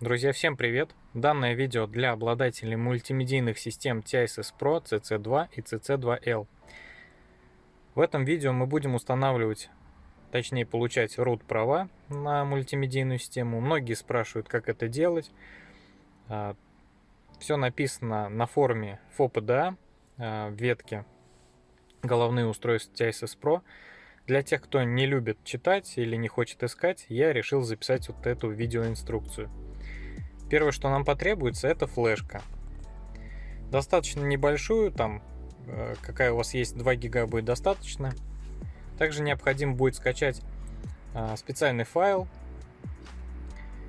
Друзья, всем привет! Данное видео для обладателей мультимедийных систем TISS Pro CC2 и CC2L. В этом видео мы будем устанавливать, точнее получать root права на мультимедийную систему. Многие спрашивают, как это делать. А, Все написано на форуме FOPDA а, в ветке головные устройства TISS Pro. Для тех, кто не любит читать или не хочет искать, я решил записать вот эту видеоинструкцию. Первое, что нам потребуется, это флешка. Достаточно небольшую, там э, какая у вас есть 2 гига будет достаточно. Также необходимо будет скачать э, специальный файл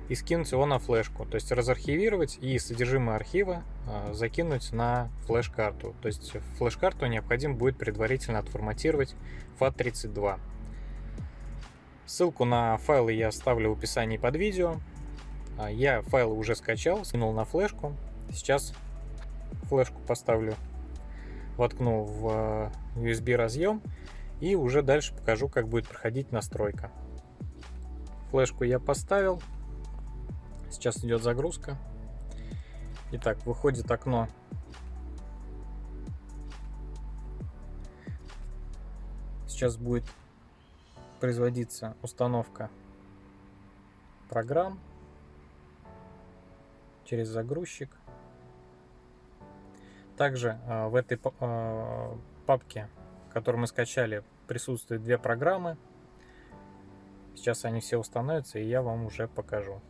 и скинуть его на флешку. То есть разархивировать и содержимое архива э, закинуть на флеш-карту. То есть флеш-карту необходимо будет предварительно отформатировать FAT32. Ссылку на файлы я оставлю в описании под видео. А, я файлы уже скачал, скинул на флешку. Сейчас флешку поставлю, воткну в а, USB разъем и уже дальше покажу, как будет проходить настройка. Флешку я поставил. Сейчас идет загрузка. Итак, выходит окно. Сейчас будет производиться установка программ через загрузчик. Также э, в этой э, папке, которую мы скачали, присутствуют две программы. Сейчас они все установятся, и я вам уже покажу.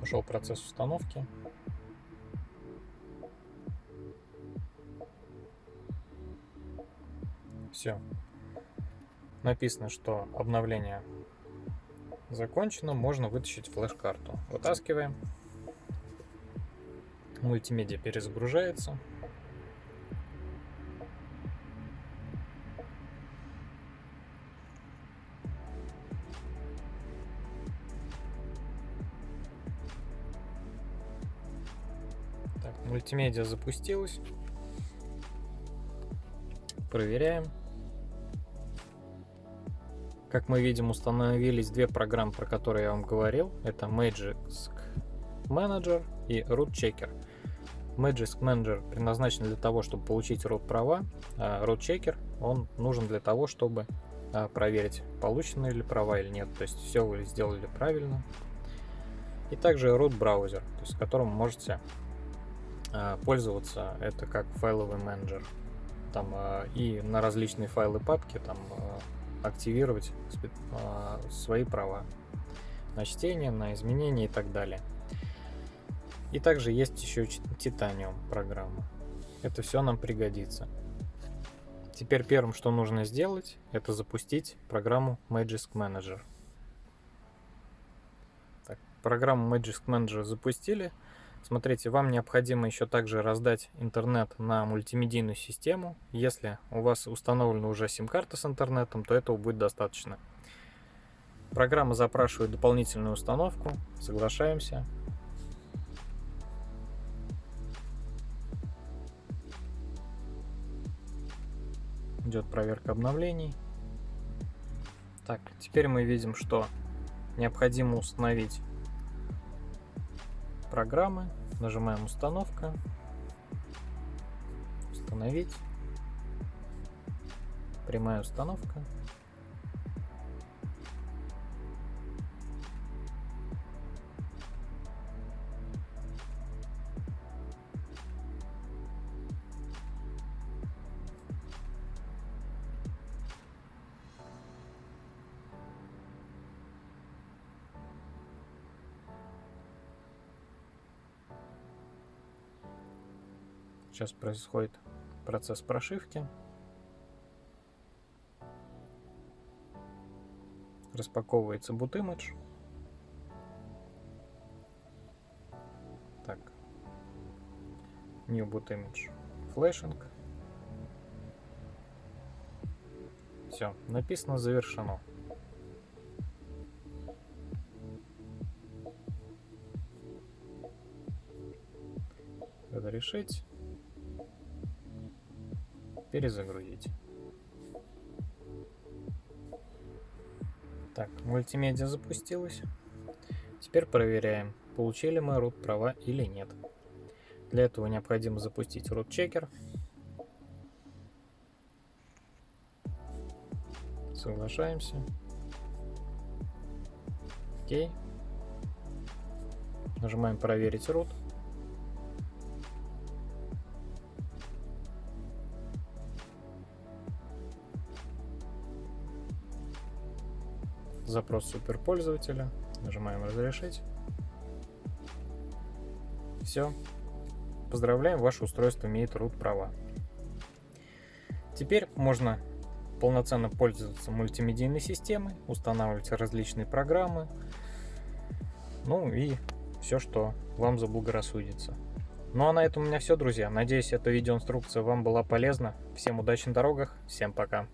Пошел процесс установки. Все. Написано, что обновление закончено. Можно вытащить флеш-карту. Вытаскиваем. Мультимедиа перезагружается. Мультимедиа запустилась. Проверяем. Как мы видим, установились две программы, про которые я вам говорил. Это Magisk Manager и Root Checker. Magisk Manager предназначен для того, чтобы получить root права, а Root Checker он нужен для того, чтобы а, проверить, получены ли права или нет. То есть все вы сделали правильно. И также root браузер, есть которым можете а, пользоваться. Это как файловый менеджер. Там и на различные файлы папки там активировать а, свои права на чтение, на изменения и так далее. И также есть еще Titanium программа. Это все нам пригодится. Теперь первым, что нужно сделать, это запустить программу Magisk Manager. Так, программу Magisk Manager запустили. Смотрите, вам необходимо еще также раздать интернет на мультимедийную систему. Если у вас установлена уже сим-карта с интернетом, то этого будет достаточно. Программа запрашивает дополнительную установку. Соглашаемся. Идет проверка обновлений. Так, теперь мы видим, что необходимо установить программы, нажимаем установка, установить, прямая установка. Сейчас происходит процесс прошивки. Распаковывается boot image. Так. New boot image. Flashing. Все, написано завершено. Разрешить. Перезагрузить. Так, мультимедиа запустилась. Теперь проверяем, получили мы root права или нет. Для этого необходимо запустить root checker. Соглашаемся. Окей. Нажимаем проверить root. Запрос суперпользователя. Нажимаем разрешить. Все. Поздравляем, ваше устройство имеет root права. Теперь можно полноценно пользоваться мультимедийной системой, устанавливать различные программы, ну и все, что вам заблагорассудится. Ну а на этом у меня все, друзья. Надеюсь, эта видеоинструкция вам была полезна. Всем удачи на дорогах, всем пока.